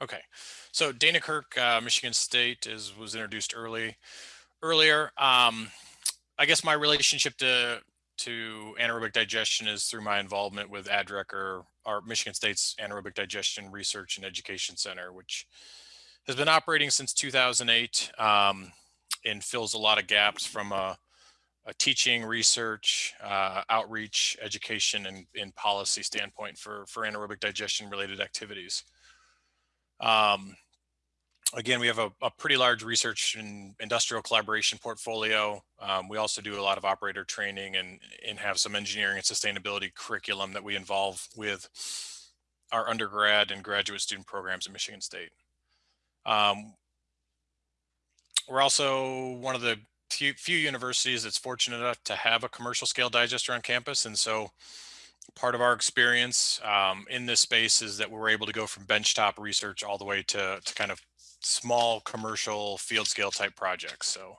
Okay, so Dana Kirk, uh, Michigan State, is was introduced early earlier. Um, I guess my relationship to to anaerobic digestion is through my involvement with ADREC or Michigan State's Anaerobic Digestion Research and Education Center, which has been operating since 2008 um, and fills a lot of gaps from a, a teaching, research, uh, outreach, education, and, and policy standpoint for, for anaerobic digestion related activities. Um, again, we have a, a, pretty large research and industrial collaboration portfolio. Um, we also do a lot of operator training and, and have some engineering and sustainability curriculum that we involve with our undergrad and graduate student programs at Michigan State. Um, we're also one of the few, few universities that's fortunate enough to have a commercial scale digester on campus. And so part of our experience um, in this space is that we're able to go from benchtop research all the way to, to kind of small commercial field scale type projects. So,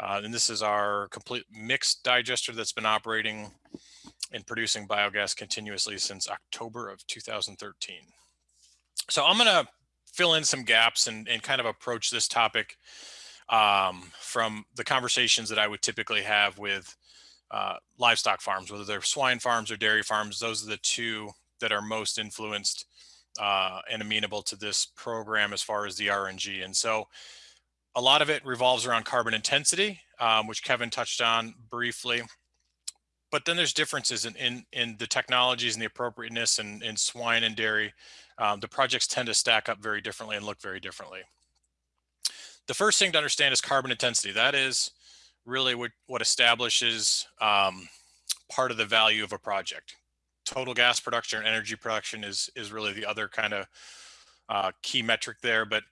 uh, and this is our complete mixed digester that's been operating and producing biogas continuously since October of 2013. So I'm gonna fill in some gaps and, and kind of approach this topic um, from the conversations that I would typically have with uh, livestock farms, whether they're swine farms or dairy farms. Those are the two that are most influenced uh, and amenable to this program as far as the RNG. And so a lot of it revolves around carbon intensity, um, which Kevin touched on briefly. But then there's differences in, in, in the technologies and the appropriateness in, in swine and dairy. Um, the projects tend to stack up very differently and look very differently. The first thing to understand is carbon intensity. That is really what, what establishes um, part of the value of a project. Total gas production and energy production is, is really the other kind of uh, key metric there. But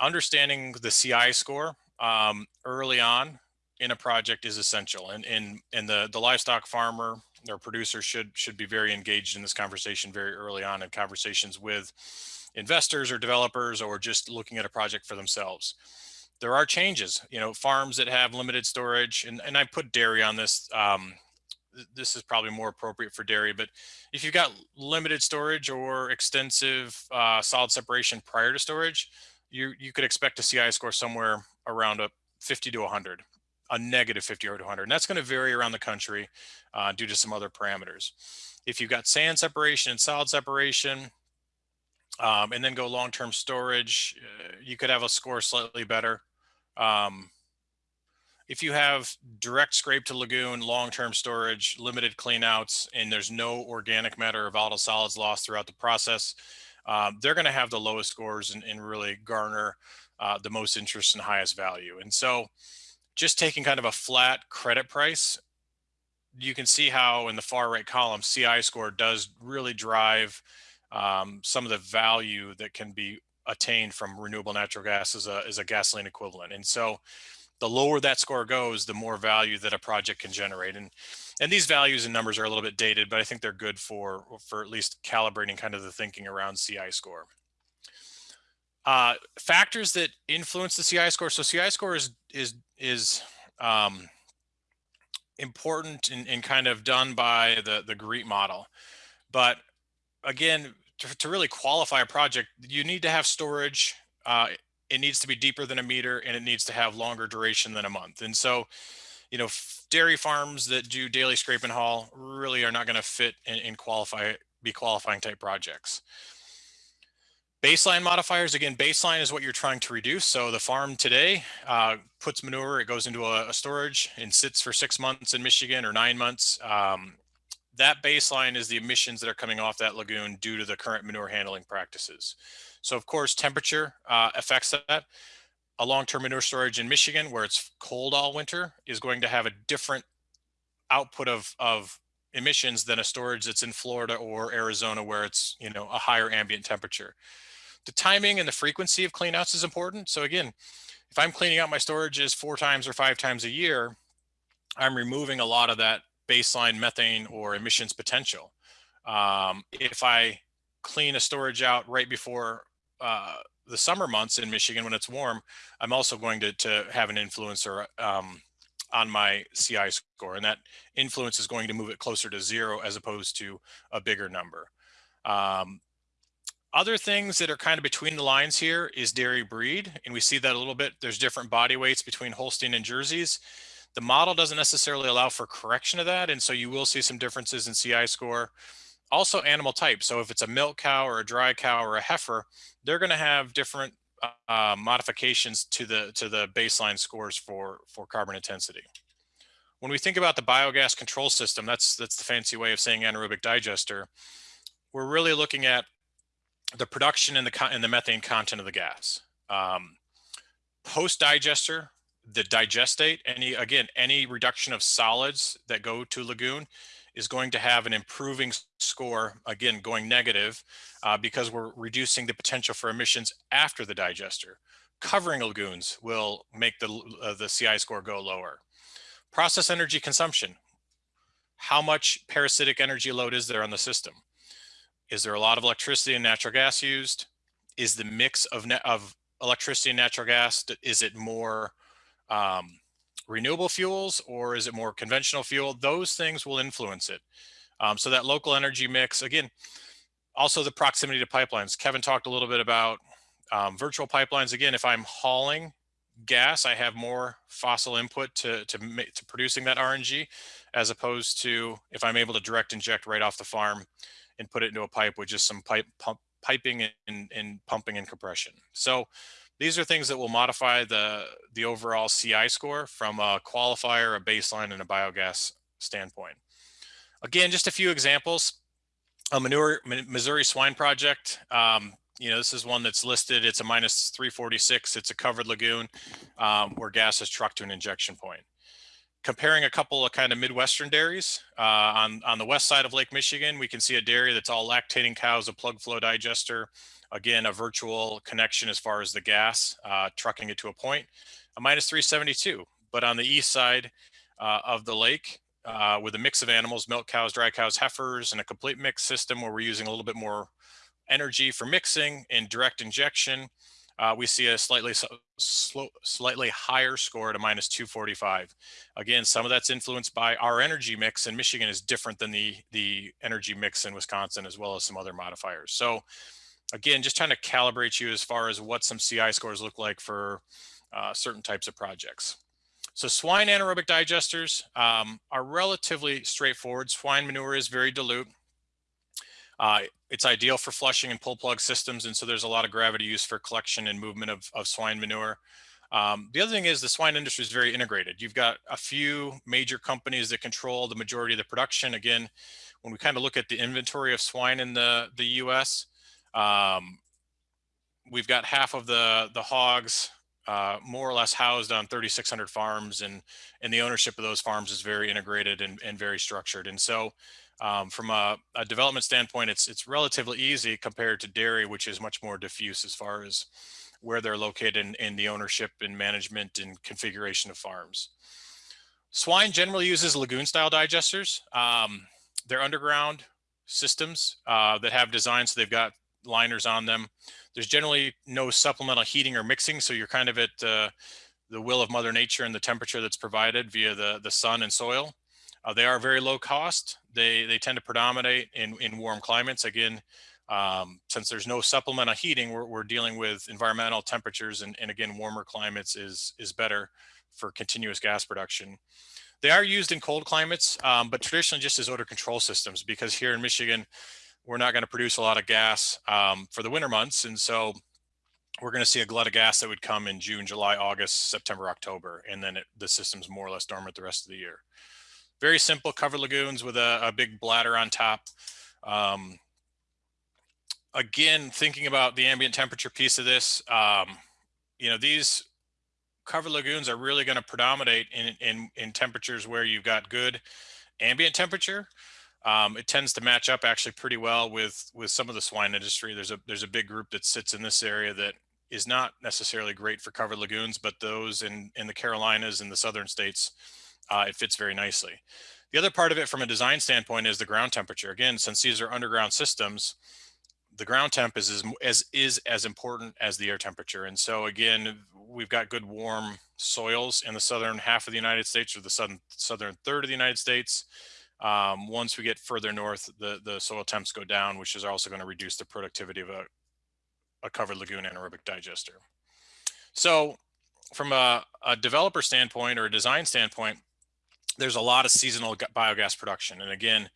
understanding the CI score um, early on in a project is essential. And, and, and the, the livestock farmer or producer should, should be very engaged in this conversation very early on in conversations with investors or developers or just looking at a project for themselves there are changes, you know, farms that have limited storage and, and I put dairy on this. Um, this is probably more appropriate for dairy, but if you've got limited storage or extensive uh, solid separation prior to storage, you, you could expect to see a CI score somewhere around a 50 to 100, a negative 50 or 100. And that's going to vary around the country uh, due to some other parameters. If you've got sand separation and solid separation, um, and then go long-term storage, uh, you could have a score slightly better. Um, if you have direct scrape to lagoon, long-term storage, limited cleanouts, and there's no organic matter or volatile solids lost throughout the process, um, they're going to have the lowest scores and, and really garner uh, the most interest and highest value. And so just taking kind of a flat credit price, you can see how in the far right column, CI score does really drive um, some of the value that can be attained from renewable natural gas is a, as a gasoline equivalent. And so the lower that score goes, the more value that a project can generate. And, and these values and numbers are a little bit dated, but I think they're good for, for at least calibrating kind of the thinking around CI score. Uh, factors that influence the CI score. So CI score is, is, is um, important and, and kind of done by the, the GREET model. But again, to, to really qualify a project, you need to have storage. Uh, it needs to be deeper than a meter and it needs to have longer duration than a month. And so, you know, dairy farms that do daily scrape and haul really are not going to fit and, qualify, be qualifying type projects. Baseline modifiers, again, baseline is what you're trying to reduce. So the farm today uh, puts manure, it goes into a, a, storage and sits for six months in Michigan or nine months. Um, that baseline is the emissions that are coming off that lagoon due to the current manure handling practices. So of course, temperature uh, affects that. A long-term manure storage in Michigan where it's cold all winter is going to have a different output of, of emissions than a storage that's in Florida or Arizona where it's, you know, a higher ambient temperature. The timing and the frequency of cleanouts is important. So again, if I'm cleaning out my storages four times or five times a year, I'm removing a lot of that baseline methane or emissions potential. Um, if I clean a storage out right before uh, the summer months in Michigan when it's warm, I'm also going to, to have an influencer um, on my CI score. And that influence is going to move it closer to zero as opposed to a bigger number. Um, Other things that are kind of between the lines here is dairy breed, and we see that a little bit. There's different body weights between Holstein and Jerseys. The model doesn't necessarily allow for correction of that, and so you will see some differences in CI score. Also animal type. So if it's a milk cow or a dry cow or a heifer, they're going to have different uh, modifications to the to the baseline scores for for carbon intensity. When we think about the biogas control system, that's that's the fancy way of saying anaerobic digester. We're really looking at the production and the and the methane content of the gas. Um, Post digester, the digestate, any again any reduction of solids that go to lagoon is going to have an improving score again going negative uh, because we're reducing the potential for emissions after the digester. Covering lagoons will make the uh, the CI score go lower. Process energy consumption. How much parasitic energy load is there on the system? Is there a lot of electricity and natural gas used? Is the mix of, of electricity and natural gas, is it more um, renewable fuels or is it more conventional fuel? Those things will influence it. Um, so that local energy mix, again, also the proximity to pipelines. Kevin talked a little bit about um, virtual pipelines. Again, if I'm hauling gas, I have more fossil input to, to, to producing that RNG, as opposed to if I'm able to direct inject right off the farm and put it into a pipe with just some pipe pump, piping and, and pumping and compression. So these are things that will modify the, the overall CI score from a qualifier, a baseline, and a biogas standpoint. Again, just a few examples. A manure, Missouri swine project. Um, you know, this is one that's listed. It's a minus 346. It's a covered lagoon um, where gas is trucked to an injection point comparing a couple of kind of Midwestern dairies, uh, on, on the west side of Lake Michigan, we can see a dairy that's all lactating cows, a plug flow digester, again, a virtual connection as far as the gas, uh, trucking it to a point, a minus 372. But on the east side uh, of the lake, uh, with a mix of animals, milk cows, dry cows, heifers, and a complete mix system where we're using a little bit more energy for mixing and direct injection, uh, we see a slightly slow, slightly higher score at a minus 245. Again, some of that's influenced by our energy mix in Michigan is different than the, the energy mix in Wisconsin, as well as some other modifiers. So again, just trying to calibrate you as far as what some CI scores look like for uh, certain types of projects. So swine anaerobic digesters um, are relatively straightforward. Swine manure is very dilute. Uh, it's ideal for flushing and pull plug systems. And so there's a lot of gravity use for collection and movement of, of swine manure. Um, the other thing is the swine industry is very integrated. You've got a few major companies that control the majority of the production. Again, when we kind of look at the inventory of swine in the, the US, um, we've got half of the, the hogs uh, more or less housed on 3,600 farms and, and the ownership of those farms is very integrated and, and very structured. And so um, from a, a, development standpoint, it's it's relatively easy compared to dairy, which is much more diffuse as far as where they're located in, in the ownership and management and configuration of farms. Swine generally uses lagoon style digesters. Um, they're underground systems uh, that have designs, so they've got liners on them. There's generally no supplemental heating or mixing, so you're kind of at uh, the will of Mother Nature and the temperature that's provided via the, the sun and soil. Uh, they are very low cost. They, they tend to predominate in, in warm climates. Again, um, since there's no supplemental heating, we're, we're dealing with environmental temperatures and, and again, warmer climates is, is better for continuous gas production. They are used in cold climates, um, but traditionally just as odor control systems because here in Michigan, we're not going to produce a lot of gas um, for the winter months. And so we're going to see a glut of gas that would come in June, July, August, September, October, and then it, the system's more or less dormant the rest of the year very simple cover lagoons with a, a big bladder on top. Um, again, thinking about the ambient temperature piece of this, um, you know, these cover lagoons are really going to predominate in, in, in temperatures where you've got good ambient temperature. Um, it tends to match up actually pretty well with with some of the swine industry. There's a there's a big group that sits in this area that is not necessarily great for covered lagoons, but those in in the Carolinas and the southern states uh, it fits very nicely. The other part of it from a design standpoint is the ground temperature. Again, since these are underground systems, the ground temp is as, as, is as important as the air temperature. And so again, we've got good warm soils in the southern half of the United States or the southern, southern third of the United States. Um, once we get further north, the, the soil temps go down, which is also going to reduce the productivity of a, a covered lagoon anaerobic digester. So from a, a developer standpoint or a design standpoint, there's a lot of seasonal biogas production. And again,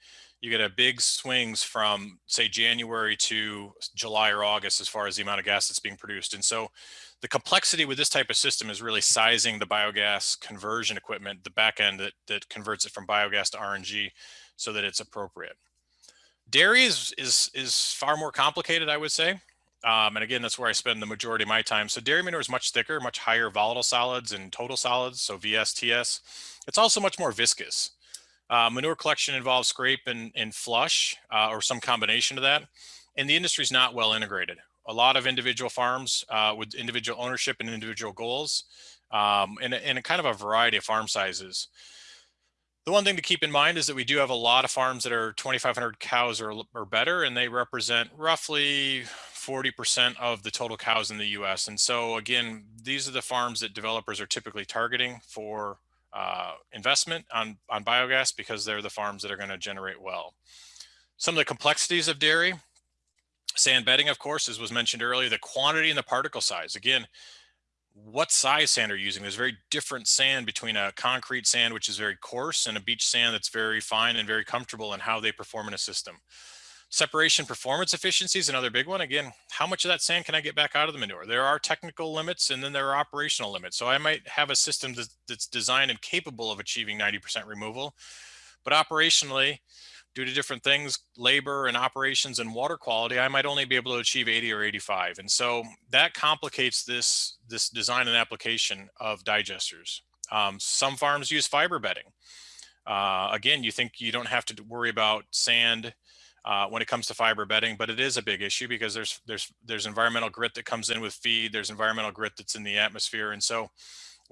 you get a big swings from say January to July or August as far as the amount of gas that's being produced. And so the complexity with this type of system is really sizing the biogas conversion equipment, the back end that, that converts it from biogas to RNG so that it's appropriate. Dairy is, is, is far more complicated, I would say. Um, and again, that's where I spend the majority of my time. So dairy manure is much thicker, much higher volatile solids and total solids, so VSTS. It's also much more viscous. Uh, manure collection involves scrape and, and flush uh, or some combination of that. And the industry is not well integrated. A lot of individual farms uh, with individual ownership and individual goals um, and, and a kind of a variety of farm sizes. The one thing to keep in mind is that we do have a lot of farms that are 2,500 cows or, or better, and they represent roughly 40% of the total cows in the US. And so again, these are the farms that developers are typically targeting for uh, investment on, on biogas because they're the farms that are gonna generate well. Some of the complexities of dairy, sand bedding, of course, as was mentioned earlier, the quantity and the particle size. Again, what size sand are you using. There's very different sand between a concrete sand, which is very coarse, and a beach sand that's very fine and very comfortable in how they perform in a system. Separation performance efficiency is another big one. Again, how much of that sand can I get back out of the manure? There are technical limits and then there are operational limits. So I might have a system that's designed and capable of achieving 90% removal, but operationally, due to different things, labor and operations and water quality, I might only be able to achieve 80 or 85. And so that complicates this, this design and application of digesters. Um, some farms use fiber bedding. Uh, again, you think you don't have to worry about sand uh, when it comes to fiber bedding, but it is a big issue because there's there's there's environmental grit that comes in with feed. There's environmental grit that's in the atmosphere, and so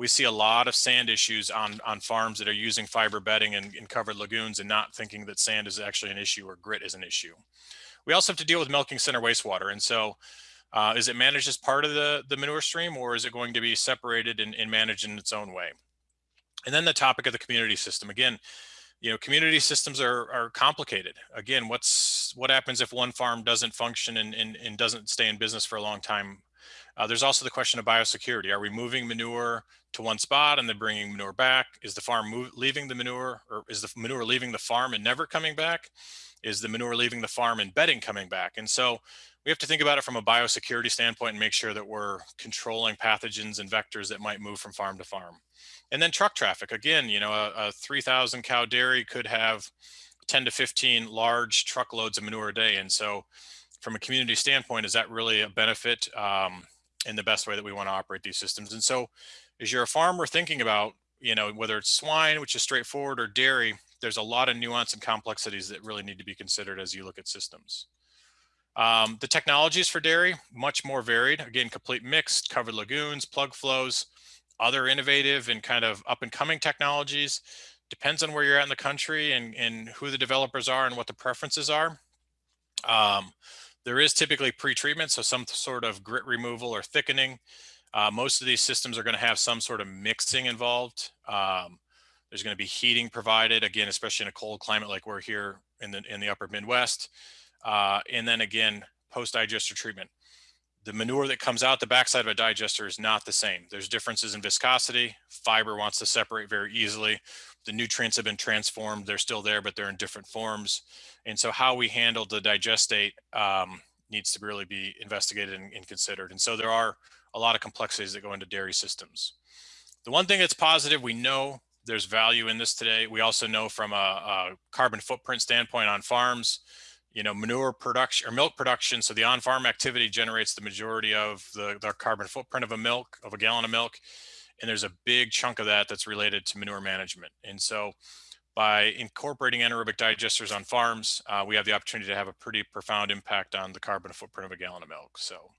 we see a lot of sand issues on, on farms that are using fiber bedding and, in covered lagoons and not thinking that sand is actually an issue or grit is an issue. We also have to deal with milking center wastewater. And so uh, is it managed as part of the, the manure stream or is it going to be separated and, and managed in its own way? And then the topic of the community system. Again, you know, community systems are, are complicated. Again, what's what happens if one farm doesn't function and, and, and doesn't stay in business for a long time? Uh, there's also the question of biosecurity. Are we moving manure to one spot and then bringing manure back? Is the farm move, leaving the manure or is the manure leaving the farm and never coming back? Is the manure leaving the farm and bedding coming back? And so we have to think about it from a biosecurity standpoint and make sure that we're controlling pathogens and vectors that might move from farm to farm. And then truck traffic. Again, you know, a, a 3,000 cow dairy could have 10 to 15 large truckloads of manure a day. And so from a community standpoint, is that really a benefit um, in the best way that we want to operate these systems? And so as you're a farmer thinking about, you know, whether it's swine, which is straightforward, or dairy, there's a lot of nuance and complexities that really need to be considered as you look at systems. Um, the technologies for dairy, much more varied. Again, complete mixed, covered lagoons, plug flows, other innovative and kind of up and coming technologies. Depends on where you're at in the country and, and who the developers are and what the preferences are. Um, there is typically pre-treatment, so some sort of grit removal or thickening. Uh, most of these systems are going to have some sort of mixing involved. Um, there's going to be heating provided, again, especially in a cold climate like we're here in the, in the upper Midwest. Uh, and then again, post-digester treatment. The manure that comes out the backside of a digester is not the same. There's differences in viscosity. Fiber wants to separate very easily. The nutrients have been transformed. They're still there, but they're in different forms. And so how we handle the digestate um, needs to really be investigated and, and considered. And so there are a lot of complexities that go into dairy systems. The one thing that's positive, we know there's value in this today. We also know from a, a carbon footprint standpoint on farms, you know, manure production or milk production. So the on-farm activity generates the majority of the, the carbon footprint of a milk, of a gallon of milk. And there's a big chunk of that that's related to manure management. And so by incorporating anaerobic digesters on farms, uh, we have the opportunity to have a pretty profound impact on the carbon footprint of a gallon of milk. So